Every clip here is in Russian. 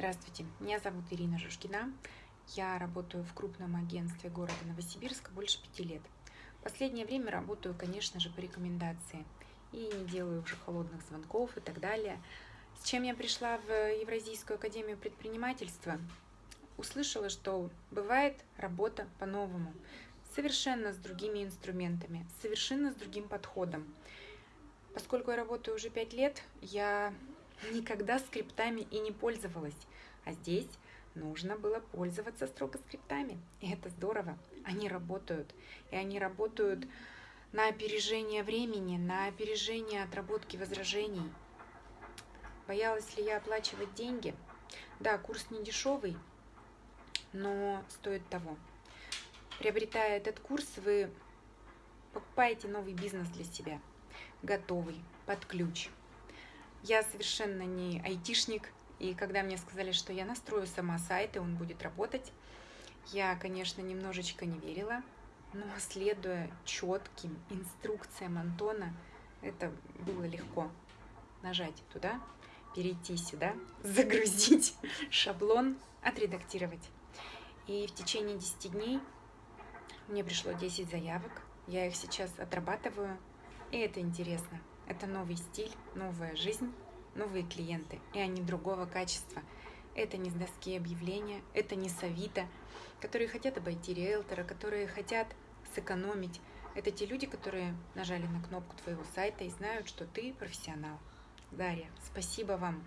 Здравствуйте, меня зовут Ирина Жужкина. Я работаю в крупном агентстве города Новосибирска больше пяти лет. Последнее время работаю, конечно же, по рекомендации. И не делаю уже холодных звонков и так далее. С чем я пришла в Евразийскую академию предпринимательства? Услышала, что бывает работа по-новому, совершенно с другими инструментами, совершенно с другим подходом. Поскольку я работаю уже пять лет, я никогда скриптами и не пользовалась. А здесь нужно было пользоваться строго скриптами. И это здорово. Они работают. И они работают на опережение времени, на опережение отработки возражений. Боялась ли я оплачивать деньги? Да, курс не дешевый, но стоит того. Приобретая этот курс, вы покупаете новый бизнес для себя, готовый, под ключ – я совершенно не айтишник, и когда мне сказали, что я настрою сама сайт, и он будет работать, я, конечно, немножечко не верила, но следуя четким инструкциям Антона, это было легко. Нажать туда, перейти сюда, загрузить шаблон, отредактировать. И в течение 10 дней мне пришло 10 заявок, я их сейчас отрабатываю, и это интересно. Это новый стиль, новая жизнь, новые клиенты, и они другого качества. Это не с доски объявления, это не с Авито, которые хотят обойти риэлтора, которые хотят сэкономить. Это те люди, которые нажали на кнопку твоего сайта и знают, что ты профессионал. Дарья, спасибо вам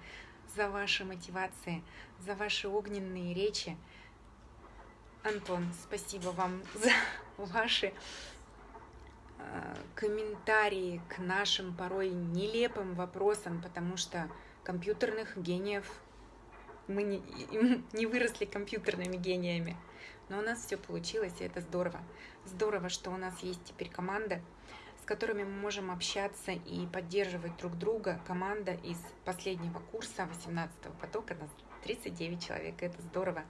за ваши мотивации, за ваши огненные речи. Антон, спасибо вам за ваши комментарии к нашим порой нелепым вопросам, потому что компьютерных гениев мы не, не выросли компьютерными гениями. Но у нас все получилось, и это здорово. Здорово, что у нас есть теперь команда, с которыми мы можем общаться и поддерживать друг друга. Команда из последнего курса 18-го потока, нас 39 человек, это здорово.